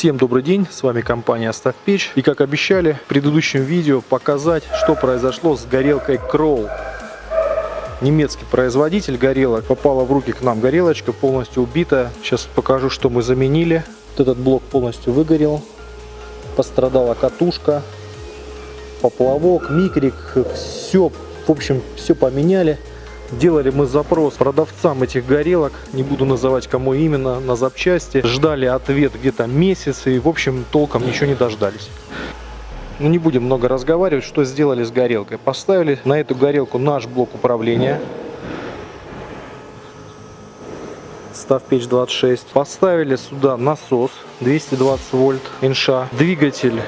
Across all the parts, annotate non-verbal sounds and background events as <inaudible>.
Всем добрый день, с вами компания Оставь Печь. И как обещали в предыдущем видео показать, что произошло с горелкой Kroll. Немецкий производитель горелок. Попала в руки к нам горелочка, полностью убитая. Сейчас покажу, что мы заменили. Вот этот блок полностью выгорел. Пострадала катушка, поплавок, микрик. Все, в общем, все поменяли. Делали мы запрос продавцам этих горелок, не буду называть кому именно, на запчасти. Ждали ответ где-то месяц и в общем толком ничего не дождались. Ну не будем много разговаривать, что сделали с горелкой. Поставили на эту горелку наш блок управления. Став печь 26. Поставили сюда насос 220 вольт инша. Двигатель,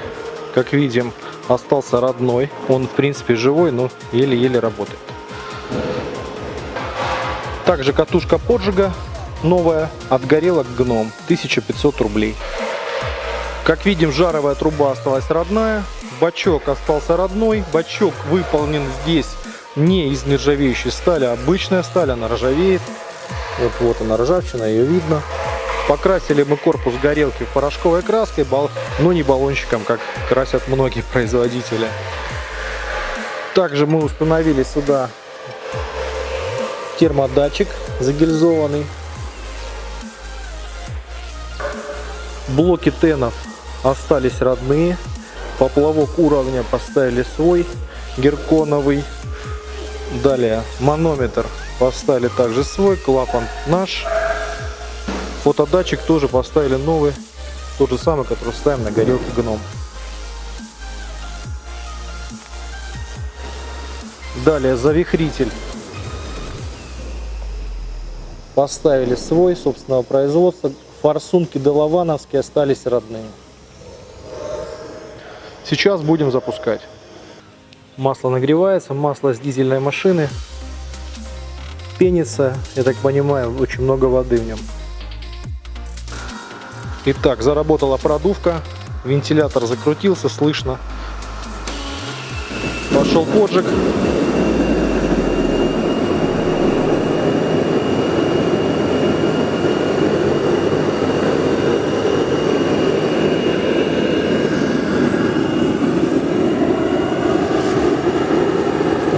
как видим, остался родной. Он в принципе живой, но еле-еле работает. Также катушка поджига новая от горелок гном 1500 рублей. Как видим, жаровая труба осталась родная, бачок остался родной, бачок выполнен здесь не из нержавеющей стали, а обычная сталь, она ржавеет. Вот, вот она ржавчина, ее видно. Покрасили мы корпус горелки порошковой краской, но не баллончиком, как красят многие <laughs> производители. Также мы установили сюда термодатчик загильзованный. Блоки тенов остались родные. Поплавок уровня поставили свой, герконовый. Далее манометр поставили также свой, клапан наш. Фотодатчик тоже поставили новый, тот же самый, который ставим на горелке гном. Далее завихритель Поставили свой, собственного производства. Форсунки Делавановские остались родные. Сейчас будем запускать. Масло нагревается, масло с дизельной машины. Пенится, я так понимаю, очень много воды в нем. Итак, заработала продувка, вентилятор закрутился, слышно. Пошел поджиг.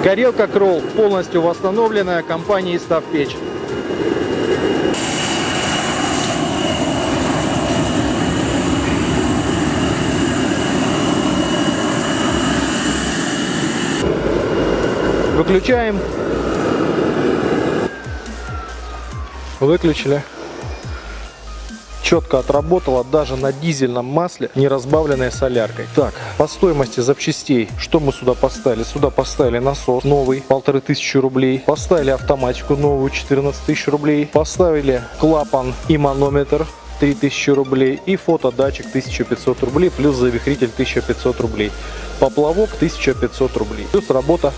Горелка Кролл полностью восстановленная компанией Ставпечь. Выключаем. Выключили четко отработала даже на дизельном масле, не разбавленной соляркой. Так, по стоимости запчастей, что мы сюда поставили? Сюда поставили насос новый, полторы тысячи рублей. Поставили автоматику новую, 14 тысяч рублей. Поставили клапан и манометр 3000 рублей и фотодатчик 1500 рублей плюс завихритель 1500 рублей поплавок 1500 рублей плюс работа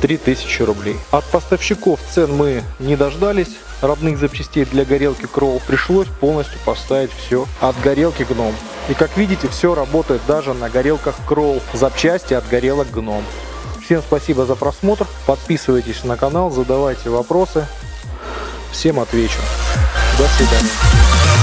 3000 рублей от поставщиков цен мы не дождались родных запчастей для горелки Кролл, пришлось полностью поставить все от горелки Гном. И как видите, все работает даже на горелках Кролл, запчасти от горелок Гном. Всем спасибо за просмотр, подписывайтесь на канал, задавайте вопросы, всем отвечу. До свидания.